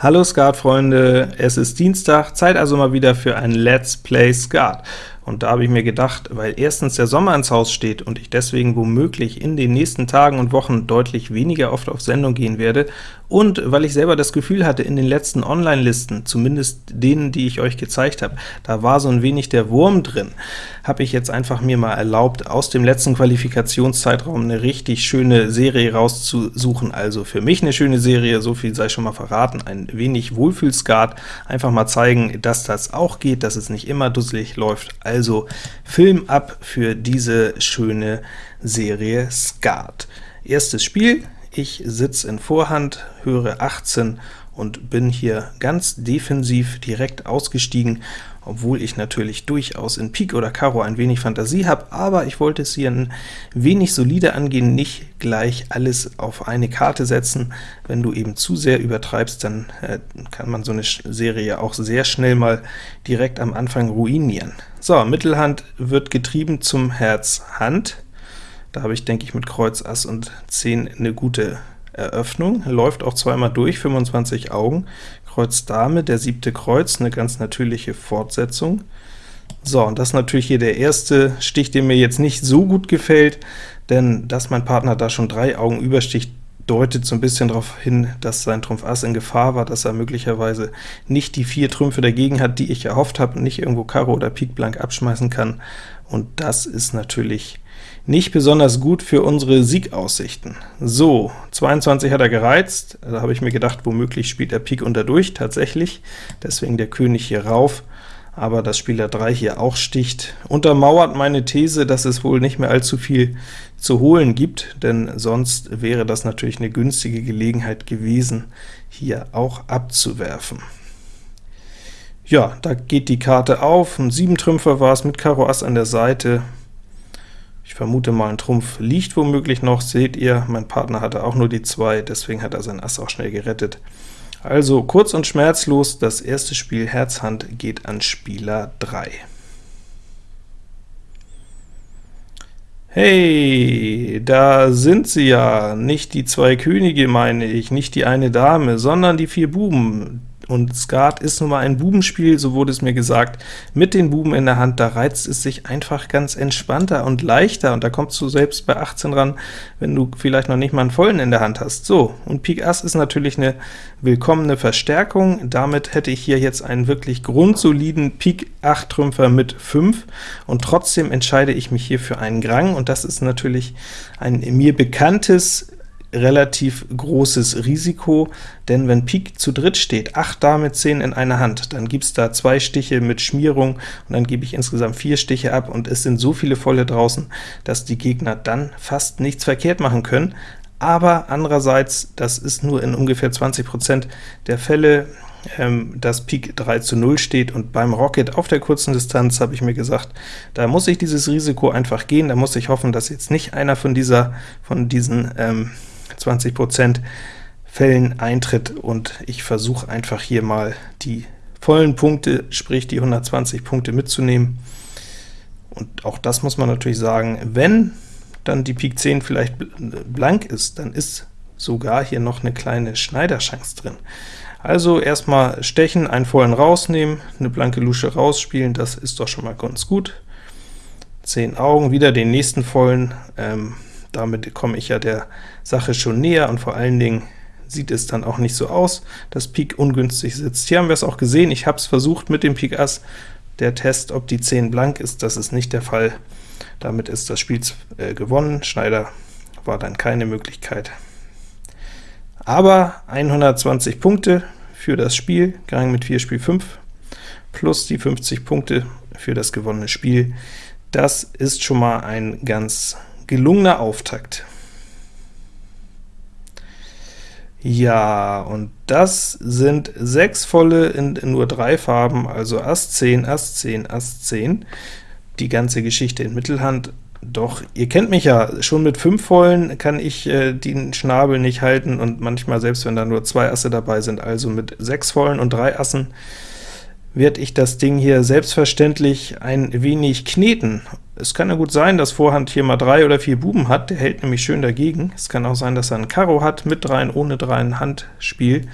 Hallo Skat-Freunde, es ist Dienstag, Zeit also mal wieder für ein Let's Play Skat. Und da habe ich mir gedacht, weil erstens der Sommer ins Haus steht und ich deswegen womöglich in den nächsten Tagen und Wochen deutlich weniger oft auf Sendung gehen werde, und weil ich selber das Gefühl hatte, in den letzten Online-Listen, zumindest denen, die ich euch gezeigt habe, da war so ein wenig der Wurm drin, habe ich jetzt einfach mir mal erlaubt, aus dem letzten Qualifikationszeitraum eine richtig schöne Serie rauszusuchen. Also für mich eine schöne Serie, so viel sei schon mal verraten, ein wenig Wohlfühlskat, einfach mal zeigen, dass das auch geht, dass es nicht immer dusselig läuft. Also Film ab für diese schöne Serie Skat. Erstes Spiel, ich sitze in Vorhand, höre 18 und bin hier ganz defensiv direkt ausgestiegen, obwohl ich natürlich durchaus in Pik oder Karo ein wenig Fantasie habe, aber ich wollte es hier ein wenig solide angehen, nicht gleich alles auf eine Karte setzen. Wenn du eben zu sehr übertreibst, dann äh, kann man so eine Serie auch sehr schnell mal direkt am Anfang ruinieren. So, Mittelhand wird getrieben zum Herz Hand. Da habe ich, denke ich, mit Kreuz, Ass und 10 eine gute Eröffnung. Läuft auch zweimal durch, 25 Augen. Kreuz Dame, der siebte Kreuz, eine ganz natürliche Fortsetzung. So, und das ist natürlich hier der erste Stich, der mir jetzt nicht so gut gefällt, denn dass mein Partner da schon drei Augen übersticht, deutet so ein bisschen darauf hin, dass sein Trumpf Ass in Gefahr war, dass er möglicherweise nicht die vier Trümpfe dagegen hat, die ich erhofft habe, nicht irgendwo Karo oder Pik blank abschmeißen kann, und das ist natürlich nicht besonders gut für unsere Siegaussichten. So, 22 hat er gereizt, da habe ich mir gedacht, womöglich spielt er Pik unter durch, tatsächlich, deswegen der König hier rauf, aber dass Spieler 3 hier auch sticht, untermauert meine These, dass es wohl nicht mehr allzu viel zu holen gibt, denn sonst wäre das natürlich eine günstige Gelegenheit gewesen, hier auch abzuwerfen. Ja, da geht die Karte auf, ein 7-Trümpfer war es mit Karo Ass an der Seite, ich vermute mal, ein Trumpf liegt womöglich noch, seht ihr, mein Partner hatte auch nur die 2, deswegen hat er sein Ass auch schnell gerettet. Also kurz und schmerzlos, das erste Spiel Herz-Hand geht an Spieler 3. Hey, da sind sie ja, nicht die zwei Könige meine ich, nicht die eine Dame, sondern die vier Buben. Und Skat ist nun mal ein Bubenspiel, so wurde es mir gesagt, mit den Buben in der Hand, da reizt es sich einfach ganz entspannter und leichter, und da kommst du selbst bei 18 ran, wenn du vielleicht noch nicht mal einen vollen in der Hand hast. So, und Pik Ass ist natürlich eine willkommene Verstärkung, damit hätte ich hier jetzt einen wirklich grundsoliden Pik 8 Trümpfer mit 5, und trotzdem entscheide ich mich hier für einen Grang, und das ist natürlich ein mir bekanntes relativ großes Risiko, denn wenn Pik zu dritt steht, 8 Dame 10 in einer Hand, dann gibt es da zwei Stiche mit Schmierung, und dann gebe ich insgesamt vier Stiche ab, und es sind so viele Volle draußen, dass die Gegner dann fast nichts verkehrt machen können. Aber andererseits, das ist nur in ungefähr 20% der Fälle, ähm, dass Pik 3 zu 0 steht, und beim Rocket auf der kurzen Distanz habe ich mir gesagt, da muss ich dieses Risiko einfach gehen, da muss ich hoffen, dass jetzt nicht einer von dieser von diesen ähm, 20% Fällen eintritt, und ich versuche einfach hier mal die vollen Punkte, sprich die 120 Punkte mitzunehmen. Und auch das muss man natürlich sagen, wenn dann die Pik 10 vielleicht blank ist, dann ist sogar hier noch eine kleine Schneiderchance drin. Also erstmal stechen, einen vollen rausnehmen, eine blanke Lusche rausspielen, das ist doch schon mal ganz gut. 10 Augen, wieder den nächsten vollen, ähm, damit komme ich ja der Sache schon näher, und vor allen Dingen sieht es dann auch nicht so aus, dass Pik ungünstig sitzt. Hier haben wir es auch gesehen, ich habe es versucht mit dem Pik Ass, der Test, ob die 10 blank ist, das ist nicht der Fall. Damit ist das Spiel äh, gewonnen, Schneider war dann keine Möglichkeit. Aber 120 Punkte für das Spiel, Gang mit 4 Spiel 5, plus die 50 Punkte für das gewonnene Spiel, das ist schon mal ein ganz gelungener Auftakt. Ja, und das sind sechs volle in, in, nur drei Farben, also Ass 10, Ass 10, Ass 10, die ganze Geschichte in Mittelhand. Doch, ihr kennt mich ja, schon mit fünf vollen kann ich äh, den Schnabel nicht halten, und manchmal selbst wenn da nur zwei Asse dabei sind, also mit sechs vollen und drei Assen, werde ich das Ding hier selbstverständlich ein wenig kneten. Es kann ja gut sein, dass Vorhand hier mal drei oder vier Buben hat, der hält nämlich schön dagegen. Es kann auch sein, dass er ein Karo hat, mit dreien, ohne dreien Handspiel.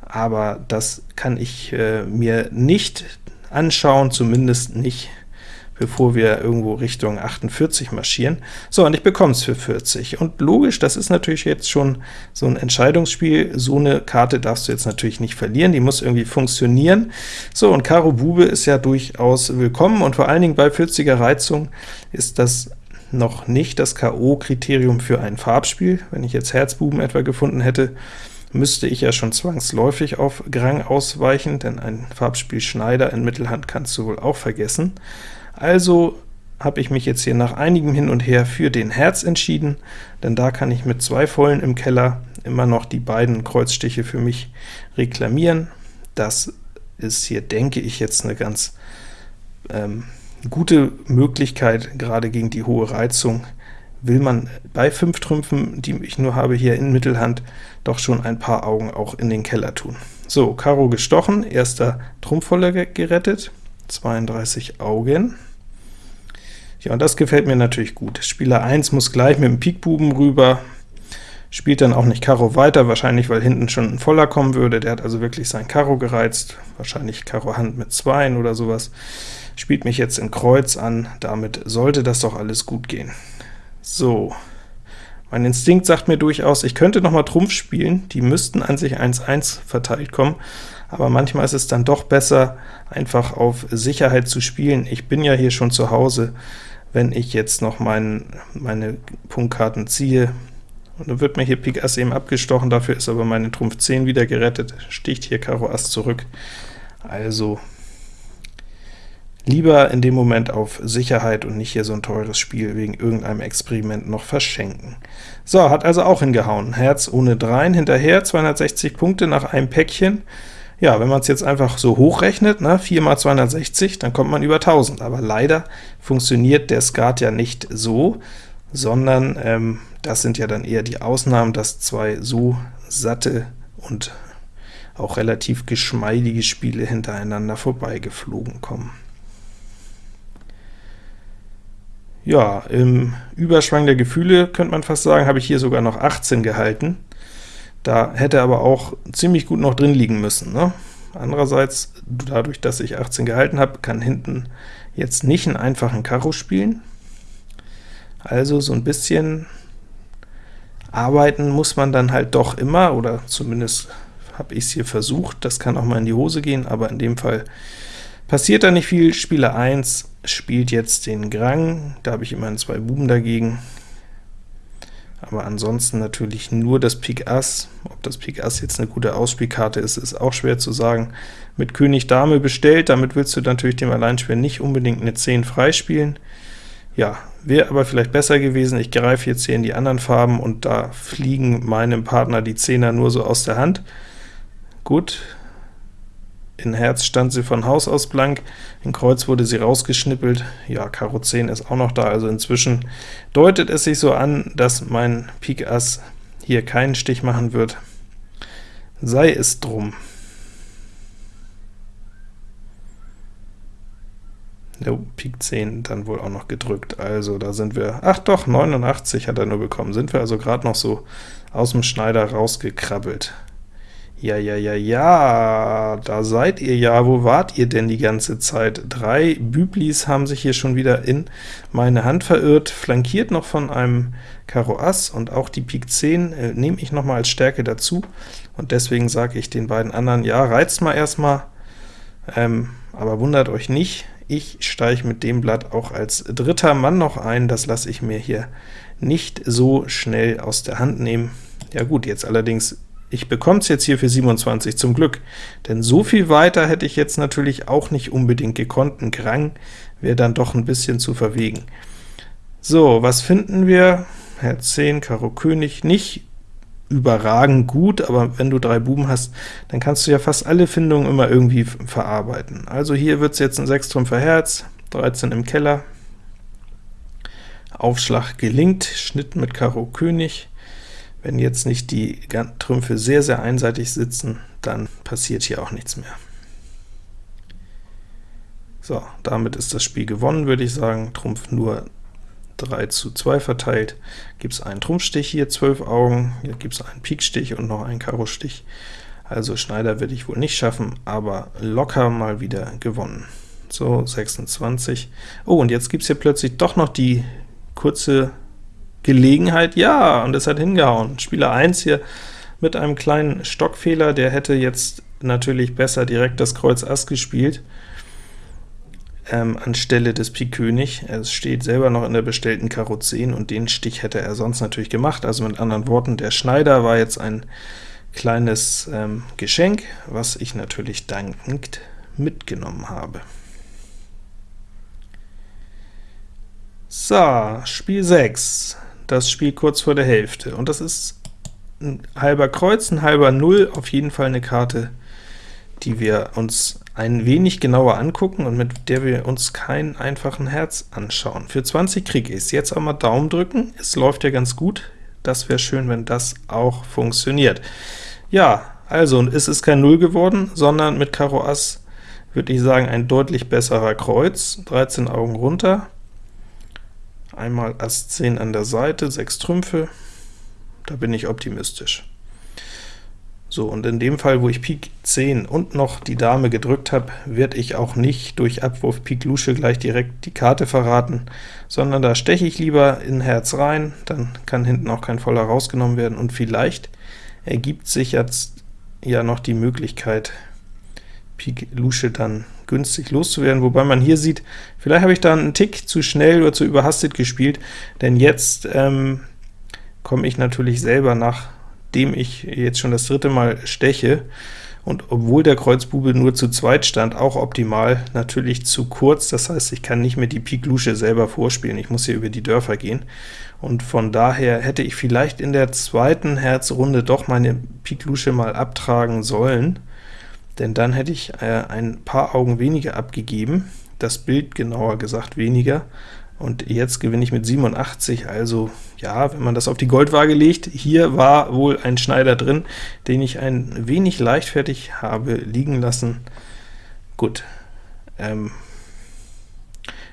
aber das kann ich äh, mir nicht anschauen, zumindest nicht bevor wir irgendwo Richtung 48 marschieren. So, und ich bekomme es für 40. Und logisch, das ist natürlich jetzt schon so ein Entscheidungsspiel. So eine Karte darfst du jetzt natürlich nicht verlieren, die muss irgendwie funktionieren. So, und Karo Bube ist ja durchaus willkommen, und vor allen Dingen bei 40er Reizung ist das noch nicht das K.O.-Kriterium für ein Farbspiel. Wenn ich jetzt Herzbuben etwa gefunden hätte, müsste ich ja schon zwangsläufig auf Grang ausweichen, denn ein Farbspiel Schneider in Mittelhand kannst du wohl auch vergessen. Also habe ich mich jetzt hier nach einigem Hin und Her für den Herz entschieden, denn da kann ich mit zwei Vollen im Keller immer noch die beiden Kreuzstiche für mich reklamieren. Das ist hier, denke ich, jetzt eine ganz ähm, gute Möglichkeit, gerade gegen die hohe Reizung will man bei fünf Trümpfen, die ich nur habe hier in Mittelhand, doch schon ein paar Augen auch in den Keller tun. So, Karo gestochen, erster Trumpfvoller gerettet, 32 Augen. Ja, und das gefällt mir natürlich gut. Spieler 1 muss gleich mit dem Pikbuben rüber, spielt dann auch nicht Karo weiter, wahrscheinlich weil hinten schon ein Voller kommen würde, der hat also wirklich sein Karo gereizt, wahrscheinlich Karo Hand mit 2 oder sowas, spielt mich jetzt in Kreuz an, damit sollte das doch alles gut gehen. So, mein Instinkt sagt mir durchaus, ich könnte noch mal Trumpf spielen, die müssten an sich 1-1 verteilt kommen, aber manchmal ist es dann doch besser, einfach auf Sicherheit zu spielen. Ich bin ja hier schon zu Hause, wenn ich jetzt noch mein, meine Punktkarten ziehe, und dann wird mir hier Pik Ass eben abgestochen, dafür ist aber meine Trumpf 10 wieder gerettet, sticht hier Karo Ass zurück. Also lieber in dem Moment auf Sicherheit und nicht hier so ein teures Spiel wegen irgendeinem Experiment noch verschenken. So, hat also auch hingehauen. Herz ohne Dreien hinterher, 260 Punkte nach einem Päckchen. Ja, wenn man es jetzt einfach so hochrechnet, ne, 4 mal 260, dann kommt man über 1000, aber leider funktioniert der Skat ja nicht so, sondern ähm, das sind ja dann eher die Ausnahmen, dass zwei so satte und auch relativ geschmeidige Spiele hintereinander vorbeigeflogen kommen. Ja, im Überschwang der Gefühle, könnte man fast sagen, habe ich hier sogar noch 18 gehalten. Da hätte aber auch ziemlich gut noch drin liegen müssen. Ne? Andererseits, dadurch, dass ich 18 gehalten habe, kann hinten jetzt nicht einen einfachen Karo spielen. Also so ein bisschen arbeiten muss man dann halt doch immer, oder zumindest habe ich es hier versucht. Das kann auch mal in die Hose gehen, aber in dem Fall passiert da nicht viel. Spieler 1 spielt jetzt den Grang, da habe ich immerhin zwei Buben dagegen aber ansonsten natürlich nur das Pik Ass. Ob das Pik Ass jetzt eine gute Ausspielkarte ist, ist auch schwer zu sagen. Mit König Dame bestellt, damit willst du natürlich dem Alleinspieler nicht unbedingt eine 10 freispielen. Ja, wäre aber vielleicht besser gewesen, ich greife jetzt hier in die anderen Farben, und da fliegen meinem Partner die Zehner nur so aus der Hand. Gut, in Herz stand sie von Haus aus blank, in Kreuz wurde sie rausgeschnippelt, ja, Karo 10 ist auch noch da, also inzwischen deutet es sich so an, dass mein Pik Ass hier keinen Stich machen wird. Sei es drum. Der Pik 10 dann wohl auch noch gedrückt, also da sind wir, ach doch, 89 hat er nur bekommen, sind wir also gerade noch so aus dem Schneider rausgekrabbelt. Ja, ja, ja, ja, da seid ihr ja, wo wart ihr denn die ganze Zeit? Drei Büblis haben sich hier schon wieder in meine Hand verirrt, flankiert noch von einem Karo Ass, und auch die Pik 10 äh, nehme ich noch mal als Stärke dazu, und deswegen sage ich den beiden anderen, ja, reizt mal erstmal, ähm, aber wundert euch nicht, ich steige mit dem Blatt auch als dritter Mann noch ein, das lasse ich mir hier nicht so schnell aus der Hand nehmen. Ja gut, jetzt allerdings ich bekomme es jetzt hier für 27 zum Glück, denn so viel weiter hätte ich jetzt natürlich auch nicht unbedingt gekonnt. Ein Krang wäre dann doch ein bisschen zu verwegen. So, was finden wir? Herz 10, Karo König, nicht überragend gut, aber wenn du drei Buben hast, dann kannst du ja fast alle Findungen immer irgendwie verarbeiten. Also hier wird es jetzt ein 6 Trümpfer Herz, 13 im Keller, Aufschlag gelingt, Schnitt mit Karo König, wenn jetzt nicht die Trümpfe sehr, sehr einseitig sitzen, dann passiert hier auch nichts mehr. So, damit ist das Spiel gewonnen, würde ich sagen. Trumpf nur 3 zu 2 verteilt. Gibt es einen Trumpfstich hier, 12 Augen, hier gibt es einen Pikstich und noch einen Karo-Stich. Also Schneider werde ich wohl nicht schaffen, aber locker mal wieder gewonnen. So, 26. Oh, und jetzt gibt es hier plötzlich doch noch die kurze Gelegenheit. Ja, und es hat hingehauen. Spieler 1 hier mit einem kleinen Stockfehler, der hätte jetzt natürlich besser direkt das Kreuz Ass gespielt, ähm, anstelle des Pik König. Es steht selber noch in der bestellten Karo 10, und den Stich hätte er sonst natürlich gemacht. Also mit anderen Worten, der Schneider war jetzt ein kleines ähm, Geschenk, was ich natürlich dankend mitgenommen habe. So, Spiel 6, das Spiel kurz vor der Hälfte, und das ist ein halber Kreuz, ein halber Null, auf jeden Fall eine Karte, die wir uns ein wenig genauer angucken und mit der wir uns keinen einfachen Herz anschauen. Für 20 kriege ich es. Jetzt auch mal Daumen drücken, es läuft ja ganz gut, das wäre schön, wenn das auch funktioniert. Ja, also, und es ist kein Null geworden, sondern mit Karo Ass würde ich sagen, ein deutlich besserer Kreuz, 13 Augen runter, einmal Ass 10 an der Seite, 6 Trümpfe, da bin ich optimistisch. So, und in dem Fall, wo ich Pik 10 und noch die Dame gedrückt habe, werde ich auch nicht durch Abwurf Pik Lusche gleich direkt die Karte verraten, sondern da steche ich lieber in Herz rein, dann kann hinten auch kein Voller rausgenommen werden, und vielleicht ergibt sich jetzt ja noch die Möglichkeit, Pik Lusche dann günstig loszuwerden, wobei man hier sieht, vielleicht habe ich da einen Tick zu schnell oder zu überhastet gespielt, denn jetzt ähm, komme ich natürlich selber, nachdem ich jetzt schon das dritte Mal steche, und obwohl der Kreuzbube nur zu zweit stand, auch optimal, natürlich zu kurz, das heißt, ich kann nicht mehr die Pik Lusche selber vorspielen, ich muss hier über die Dörfer gehen, und von daher hätte ich vielleicht in der zweiten Herzrunde doch meine Pik Lusche mal abtragen sollen, denn dann hätte ich äh, ein paar Augen weniger abgegeben, das Bild genauer gesagt weniger, und jetzt gewinne ich mit 87, also ja, wenn man das auf die Goldwaage legt, hier war wohl ein Schneider drin, den ich ein wenig leichtfertig habe liegen lassen. Gut, ähm,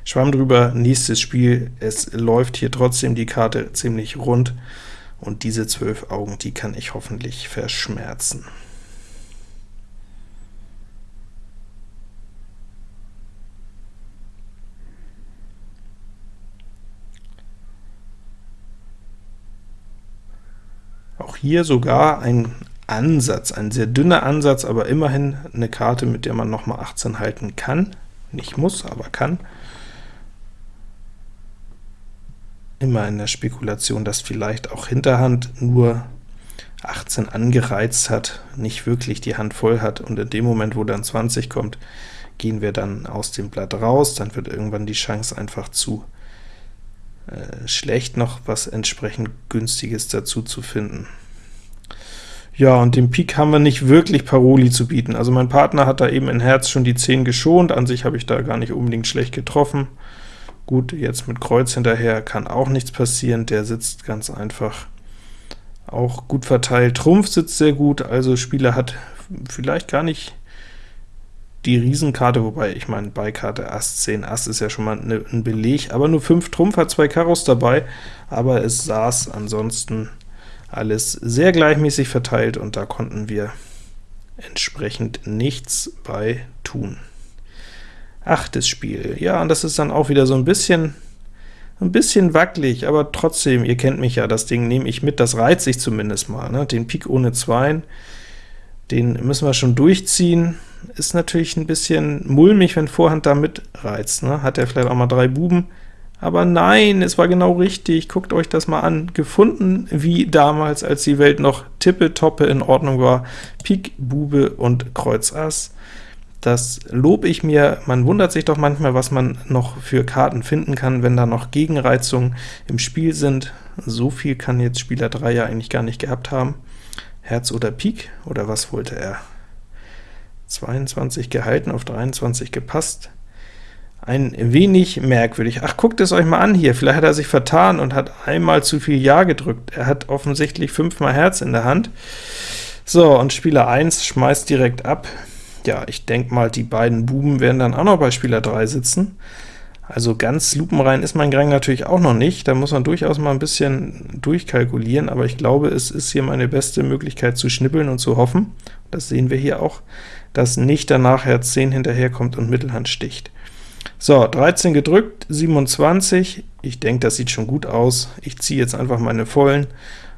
Schwamm drüber, nächstes Spiel, es läuft hier trotzdem die Karte ziemlich rund, und diese 12 Augen, die kann ich hoffentlich verschmerzen. Hier sogar ein Ansatz, ein sehr dünner Ansatz, aber immerhin eine Karte, mit der man noch mal 18 halten kann. Nicht muss, aber kann. Immer in der Spekulation, dass vielleicht auch Hinterhand nur 18 angereizt hat, nicht wirklich die Hand voll hat, und in dem Moment, wo dann 20 kommt, gehen wir dann aus dem Blatt raus, dann wird irgendwann die Chance einfach zu äh, schlecht, noch was entsprechend günstiges dazu zu finden. Ja, und dem Pik haben wir nicht wirklich Paroli zu bieten. Also mein Partner hat da eben in Herz schon die 10 geschont, an sich habe ich da gar nicht unbedingt schlecht getroffen. Gut, jetzt mit Kreuz hinterher kann auch nichts passieren, der sitzt ganz einfach auch gut verteilt. Trumpf sitzt sehr gut, also Spieler hat vielleicht gar nicht die Riesenkarte, wobei ich meine, Beikarte Ass 10 Ass ist ja schon mal ne, ein Beleg, aber nur 5 Trumpf hat zwei Karos dabei, aber es saß ansonsten alles sehr gleichmäßig verteilt, und da konnten wir entsprechend nichts bei tun. Achtes Spiel, ja, und das ist dann auch wieder so ein bisschen ein bisschen wackelig, aber trotzdem, ihr kennt mich ja, das Ding nehme ich mit, das reizt sich zumindest mal, ne? den Pik ohne Zweien, den müssen wir schon durchziehen, ist natürlich ein bisschen mulmig, wenn Vorhand da mitreizt. Ne? Hat er vielleicht auch mal drei Buben, aber nein, es war genau richtig, guckt euch das mal an. Gefunden wie damals, als die Welt noch tippe-toppe in Ordnung war. Pik, Bube und Kreuz Ass. Das lobe ich mir, man wundert sich doch manchmal, was man noch für Karten finden kann, wenn da noch Gegenreizungen im Spiel sind. So viel kann jetzt Spieler 3 ja eigentlich gar nicht gehabt haben. Herz oder Pik, oder was wollte er? 22 gehalten, auf 23 gepasst. Ein wenig merkwürdig. Ach, guckt es euch mal an hier, vielleicht hat er sich vertan und hat einmal zu viel Ja gedrückt. Er hat offensichtlich fünfmal Herz in der Hand. So, und Spieler 1 schmeißt direkt ab. Ja, ich denke mal, die beiden Buben werden dann auch noch bei Spieler 3 sitzen. Also ganz lupenrein ist mein Grang natürlich auch noch nicht, da muss man durchaus mal ein bisschen durchkalkulieren, aber ich glaube, es ist hier meine beste Möglichkeit zu schnippeln und zu hoffen. das sehen wir hier auch, dass nicht danach Herz 10 hinterherkommt und Mittelhand sticht. So, 13 gedrückt, 27, ich denke, das sieht schon gut aus. Ich ziehe jetzt einfach meine Vollen.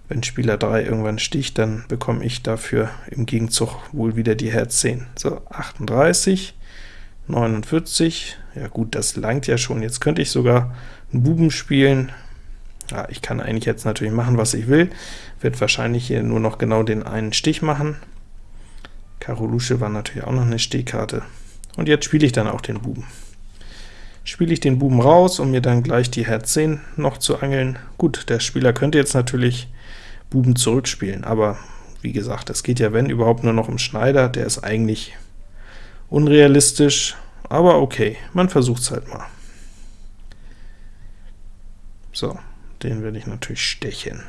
Wenn Spieler 3 irgendwann sticht, dann bekomme ich dafür im Gegenzug wohl wieder die Herz 10. So, 38, 49, ja gut, das langt ja schon. Jetzt könnte ich sogar einen Buben spielen. Ja, ich kann eigentlich jetzt natürlich machen, was ich will. Wird wahrscheinlich hier nur noch genau den einen Stich machen. Karo Lusche war natürlich auch noch eine Stehkarte. Und jetzt spiele ich dann auch den Buben. Spiele ich den Buben raus, um mir dann gleich die Herz 10 noch zu angeln. Gut, der Spieler könnte jetzt natürlich Buben zurückspielen, aber wie gesagt, es geht ja wenn überhaupt nur noch um Schneider, der ist eigentlich unrealistisch, aber okay, man versucht es halt mal. So, den werde ich natürlich stechen.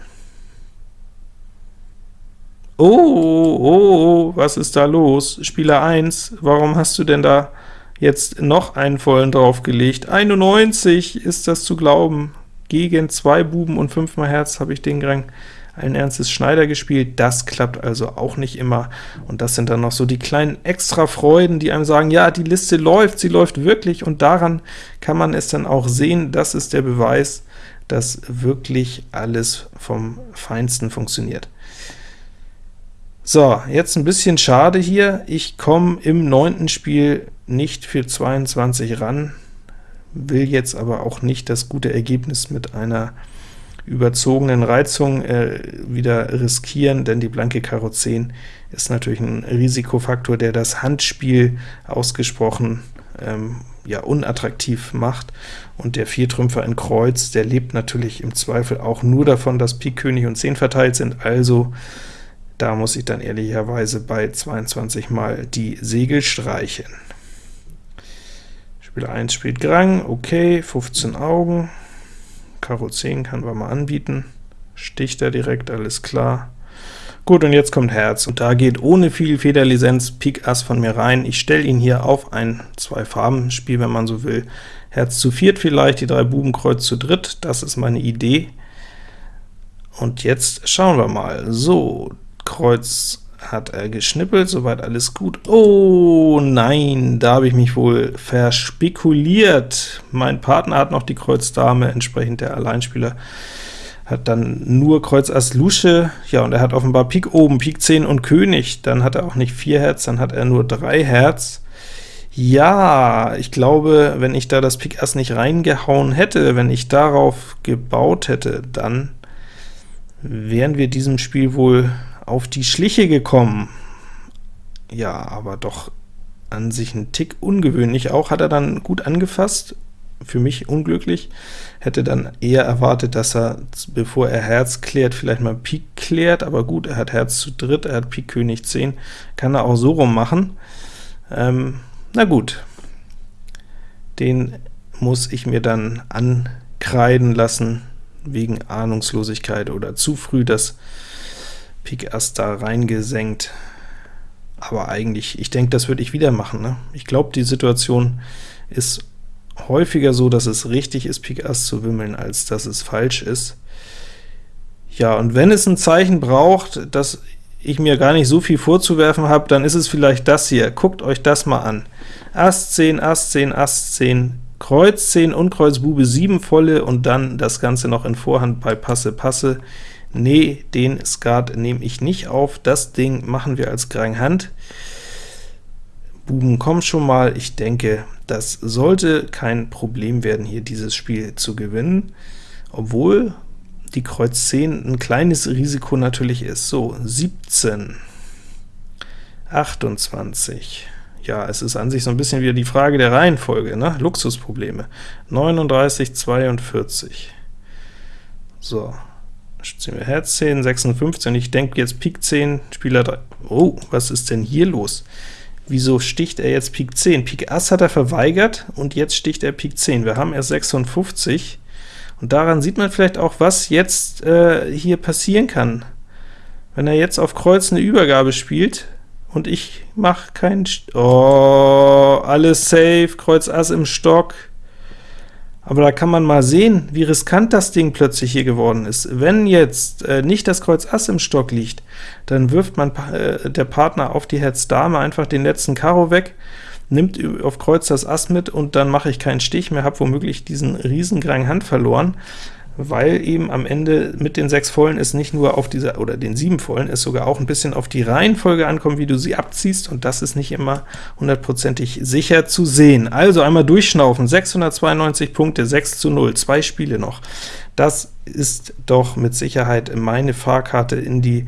Oh, oh, oh, was ist da los? Spieler 1, warum hast du denn da jetzt noch einen vollen draufgelegt? 91, ist das zu glauben? Gegen zwei Buben und fünfmal Herz habe ich den Grang allen Ernstes Schneider gespielt, das klappt also auch nicht immer, und das sind dann noch so die kleinen Extra-Freuden, die einem sagen, ja, die Liste läuft, sie läuft wirklich, und daran kann man es dann auch sehen, das ist der Beweis, dass wirklich alles vom Feinsten funktioniert. So, jetzt ein bisschen schade hier, ich komme im neunten Spiel nicht für 22 ran, will jetzt aber auch nicht das gute Ergebnis mit einer überzogenen Reizung äh, wieder riskieren, denn die blanke Karo 10 ist natürlich ein Risikofaktor, der das Handspiel ausgesprochen ähm, ja, unattraktiv macht, und der Viertrümpfer in Kreuz, der lebt natürlich im Zweifel auch nur davon, dass Pik, König und 10 verteilt sind, also da muss ich dann ehrlicherweise bei 22 mal die Segel streichen. Spieler 1 spielt Grang, okay, 15 Augen, Karo 10 kann man mal anbieten, sticht er direkt, alles klar. Gut, und jetzt kommt Herz, und da geht ohne viel Federlizenz Pik Ass von mir rein. Ich stelle ihn hier auf ein Zwei-Farben-Spiel, wenn man so will. Herz zu viert vielleicht, die drei Buben Kreuz zu dritt, das ist meine Idee. Und jetzt schauen wir mal. So, Kreuz hat er geschnippelt, soweit alles gut. Oh nein, da habe ich mich wohl verspekuliert. Mein Partner hat noch die Kreuz Dame, entsprechend der Alleinspieler hat dann nur Kreuz Ass Lusche, ja, und er hat offenbar Pik oben, Pik 10 und König, dann hat er auch nicht 4 Herz, dann hat er nur 3 Herz. Ja, ich glaube, wenn ich da das Pik Ass nicht reingehauen hätte, wenn ich darauf gebaut hätte, dann wären wir diesem Spiel wohl auf die Schliche gekommen. Ja, aber doch an sich ein Tick ungewöhnlich. Auch hat er dann gut angefasst, für mich unglücklich. Hätte dann eher erwartet, dass er, bevor er Herz klärt, vielleicht mal Pik klärt, aber gut, er hat Herz zu dritt, er hat Pik König 10, kann er auch so rum machen. Ähm, na gut, den muss ich mir dann ankreiden lassen, wegen Ahnungslosigkeit oder zu früh das Pik Ass da reingesenkt. Aber eigentlich, ich denke, das würde ich wieder machen. Ne? Ich glaube, die Situation ist häufiger so, dass es richtig ist, Pik Ass zu wimmeln, als dass es falsch ist. Ja, und wenn es ein Zeichen braucht, dass ich mir gar nicht so viel vorzuwerfen habe, dann ist es vielleicht das hier. Guckt euch das mal an. Ass 10, Ass 10, Ass 10, Kreuz 10 und Kreuz Bube 7 volle, und dann das Ganze noch in Vorhand bei Passe, Passe. Nee, den Skat nehme ich nicht auf, das Ding machen wir als Grang Hand. Buben kommen schon mal, ich denke, das sollte kein Problem werden, hier dieses Spiel zu gewinnen, obwohl die Kreuz 10 ein kleines Risiko natürlich ist. So, 17, 28, ja, es ist an sich so ein bisschen wieder die Frage der Reihenfolge, ne? Luxusprobleme, 39, 42, so, ziehen wir Herz 10, 56, ich denke jetzt Pik 10, Spieler 3, oh, was ist denn hier los? Wieso sticht er jetzt Pik 10? Pik Ass hat er verweigert, und jetzt sticht er Pik 10. Wir haben erst 56, und daran sieht man vielleicht auch, was jetzt äh, hier passieren kann. Wenn er jetzt auf Kreuz eine Übergabe spielt, und ich mache keinen... Oh, alles safe, Kreuz Ass im Stock. Aber da kann man mal sehen, wie riskant das Ding plötzlich hier geworden ist. Wenn jetzt äh, nicht das Kreuz Ass im Stock liegt, dann wirft man äh, der Partner auf die Herz Dame einfach den letzten Karo weg, nimmt auf Kreuz das Ass mit, und dann mache ich keinen Stich mehr, habe womöglich diesen Riesengrang Hand verloren weil eben am Ende mit den sechs Vollen es nicht nur auf diese, oder den sieben Vollen, es sogar auch ein bisschen auf die Reihenfolge ankommt, wie du sie abziehst, und das ist nicht immer hundertprozentig sicher zu sehen. Also einmal durchschnaufen, 692 Punkte, 6 zu 0, zwei Spiele noch. Das ist doch mit Sicherheit meine Fahrkarte in die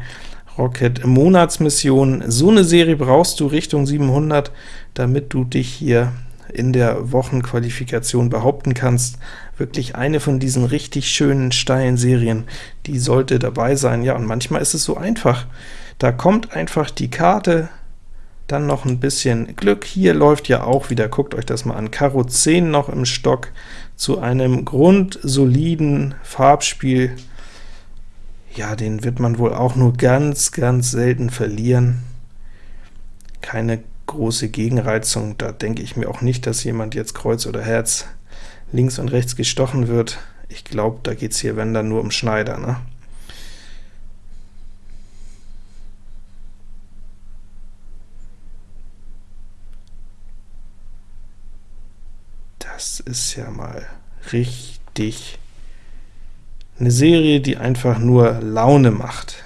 Rocket Monatsmission. So eine Serie brauchst du Richtung 700, damit du dich hier in der Wochenqualifikation behaupten kannst. Wirklich eine von diesen richtig schönen, steilen Serien, die sollte dabei sein. Ja, und manchmal ist es so einfach. Da kommt einfach die Karte, dann noch ein bisschen Glück. Hier läuft ja auch wieder, guckt euch das mal an, Karo 10 noch im Stock zu einem grundsoliden Farbspiel. Ja, den wird man wohl auch nur ganz, ganz selten verlieren. Keine große Gegenreizung. Da denke ich mir auch nicht, dass jemand jetzt Kreuz oder Herz links und rechts gestochen wird. Ich glaube, da geht es hier, wenn dann, nur um Schneider. Ne? Das ist ja mal richtig eine Serie, die einfach nur Laune macht.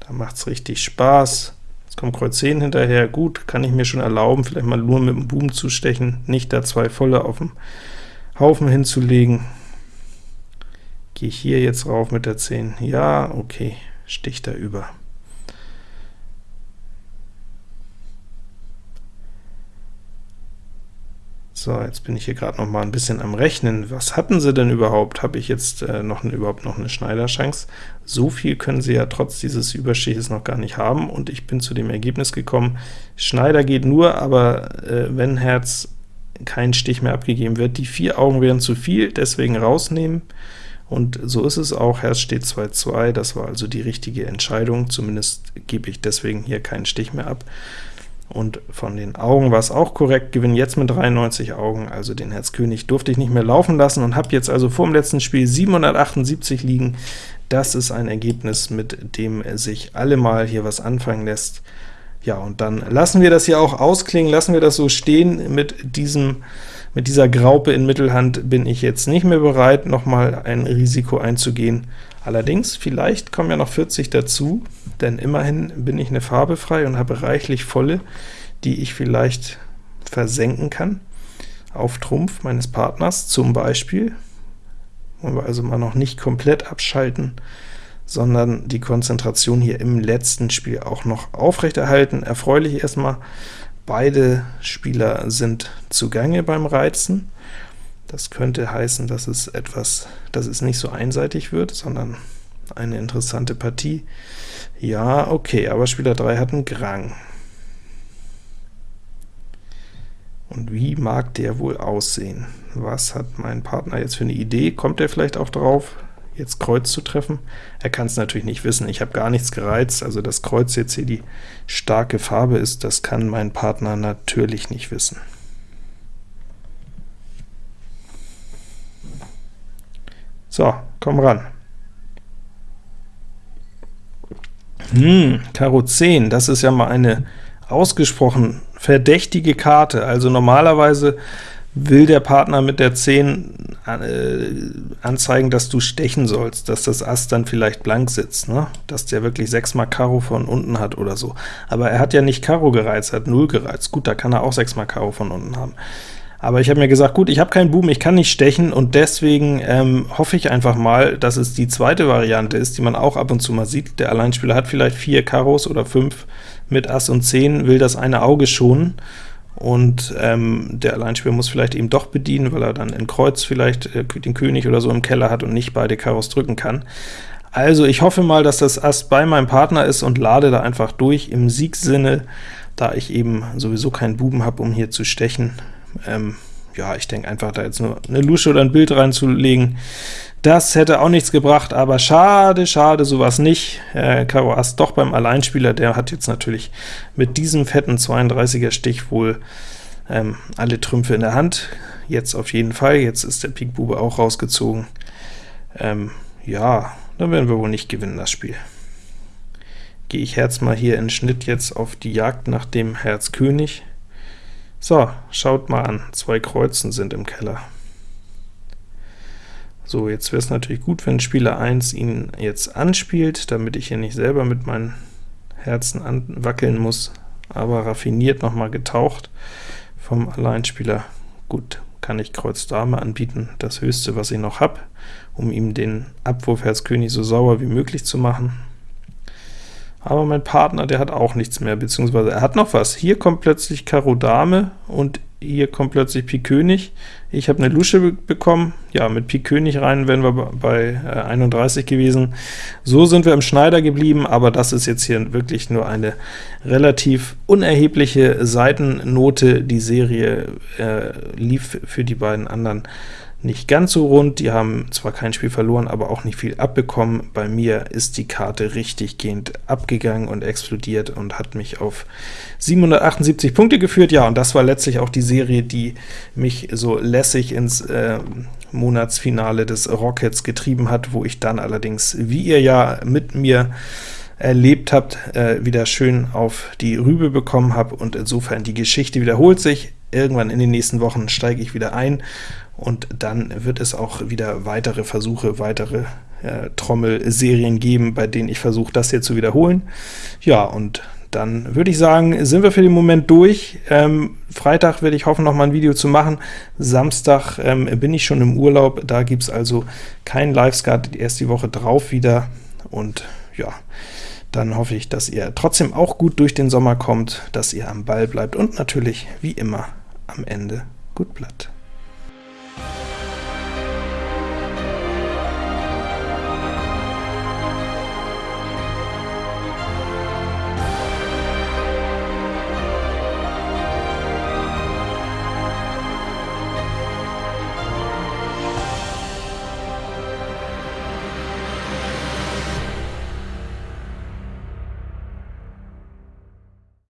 Da macht es richtig Spaß kommt Kreuz 10 hinterher, gut, kann ich mir schon erlauben, vielleicht mal nur mit dem Boom zu stechen, nicht da zwei volle auf dem Haufen hinzulegen. Gehe ich hier jetzt rauf mit der 10? Ja, okay, stich da über. So, jetzt bin ich hier gerade noch mal ein bisschen am Rechnen. Was hatten sie denn überhaupt? Habe ich jetzt äh, noch überhaupt noch eine Schneiderchance? So viel können sie ja trotz dieses Überstiches noch gar nicht haben, und ich bin zu dem Ergebnis gekommen, Schneider geht nur, aber äh, wenn Herz kein Stich mehr abgegeben wird. Die vier Augen wären zu viel, deswegen rausnehmen, und so ist es auch. Herz steht 2-2, das war also die richtige Entscheidung, zumindest gebe ich deswegen hier keinen Stich mehr ab. Und von den Augen war es auch korrekt, gewinne jetzt mit 93 Augen, also den Herz König durfte ich nicht mehr laufen lassen und habe jetzt also vor dem letzten Spiel 778 liegen. Das ist ein Ergebnis, mit dem sich allemal hier was anfangen lässt. Ja, und dann lassen wir das hier auch ausklingen, lassen wir das so stehen. Mit, diesem, mit dieser Graupe in Mittelhand bin ich jetzt nicht mehr bereit, nochmal ein Risiko einzugehen. Allerdings, vielleicht kommen ja noch 40 dazu, denn immerhin bin ich eine Farbe frei und habe reichlich volle, die ich vielleicht versenken kann auf Trumpf meines Partners zum Beispiel. Wollen wir also mal noch nicht komplett abschalten, sondern die Konzentration hier im letzten Spiel auch noch aufrechterhalten. Erfreulich erstmal, beide Spieler sind zugange beim Reizen. Das könnte heißen, dass es etwas, dass es nicht so einseitig wird, sondern eine interessante Partie. Ja, okay, aber Spieler 3 hat einen Grang. Und wie mag der wohl aussehen? Was hat mein Partner jetzt für eine Idee? Kommt er vielleicht auch drauf, jetzt Kreuz zu treffen? Er kann es natürlich nicht wissen, ich habe gar nichts gereizt, also das Kreuz jetzt hier die starke Farbe ist, das kann mein Partner natürlich nicht wissen. So, komm ran. Hm, Karo 10, das ist ja mal eine ausgesprochen verdächtige Karte. Also normalerweise will der Partner mit der 10 äh, anzeigen, dass du stechen sollst, dass das Ass dann vielleicht blank sitzt, ne? dass der wirklich 6 mal Karo von unten hat oder so. Aber er hat ja nicht Karo gereizt, er hat 0 gereizt. Gut, da kann er auch 6 mal Karo von unten haben. Aber ich habe mir gesagt, gut, ich habe keinen Buben, ich kann nicht stechen, und deswegen ähm, hoffe ich einfach mal, dass es die zweite Variante ist, die man auch ab und zu mal sieht. Der Alleinspieler hat vielleicht vier Karos oder fünf mit Ass und 10, will das eine Auge schonen, und ähm, der Alleinspieler muss vielleicht eben doch bedienen, weil er dann in Kreuz vielleicht äh, den König oder so im Keller hat und nicht beide Karos drücken kann. Also ich hoffe mal, dass das Ass bei meinem Partner ist und lade da einfach durch im Siegsinne, da ich eben sowieso keinen Buben habe, um hier zu stechen. Ähm, ja, ich denke einfach, da jetzt nur eine Lusche oder ein Bild reinzulegen, das hätte auch nichts gebracht, aber schade, schade, sowas nicht. Äh, Karo Ass doch beim Alleinspieler, der hat jetzt natürlich mit diesem fetten 32er Stich wohl ähm, alle Trümpfe in der Hand. jetzt auf jeden Fall, jetzt ist der Pik Bube auch rausgezogen. Ähm, ja, dann werden wir wohl nicht gewinnen, das Spiel. Gehe ich Herz mal hier in Schnitt jetzt auf die Jagd nach dem Herz König. So, schaut mal an, zwei Kreuzen sind im Keller. So, jetzt wäre es natürlich gut, wenn Spieler 1 ihn jetzt anspielt, damit ich hier nicht selber mit meinen Herzen anwackeln muss, aber raffiniert nochmal getaucht vom Alleinspieler. Gut, kann ich Kreuz Dame anbieten, das höchste, was ich noch habe, um ihm den Abwurf Herz König so sauer wie möglich zu machen. Aber mein Partner, der hat auch nichts mehr, beziehungsweise er hat noch was. Hier kommt plötzlich Karo Dame und hier kommt plötzlich Pik König. Ich habe eine Lusche be bekommen, ja, mit Pik König rein wären wir bei äh, 31 gewesen. So sind wir im Schneider geblieben, aber das ist jetzt hier wirklich nur eine relativ unerhebliche Seitennote. Die Serie äh, lief für die beiden anderen nicht ganz so rund, die haben zwar kein Spiel verloren, aber auch nicht viel abbekommen. Bei mir ist die Karte richtiggehend abgegangen und explodiert und hat mich auf 778 Punkte geführt. Ja, und das war letztlich auch die Serie, die mich so lässig ins äh, Monatsfinale des Rockets getrieben hat, wo ich dann allerdings, wie ihr ja mit mir erlebt habt, äh, wieder schön auf die Rübe bekommen habe, und insofern die Geschichte wiederholt sich. Irgendwann in den nächsten Wochen steige ich wieder ein und dann wird es auch wieder weitere Versuche, weitere äh, Trommelserien geben, bei denen ich versuche, das hier zu wiederholen. Ja, und dann würde ich sagen, sind wir für den Moment durch. Ähm, Freitag werde ich hoffen, noch mal ein Video zu machen. Samstag ähm, bin ich schon im Urlaub, da gibt es also kein Live-Skat, erst die Woche drauf wieder. Und ja, dann hoffe ich, dass ihr trotzdem auch gut durch den Sommer kommt, dass ihr am Ball bleibt und natürlich, wie immer, am Ende gut bleibt.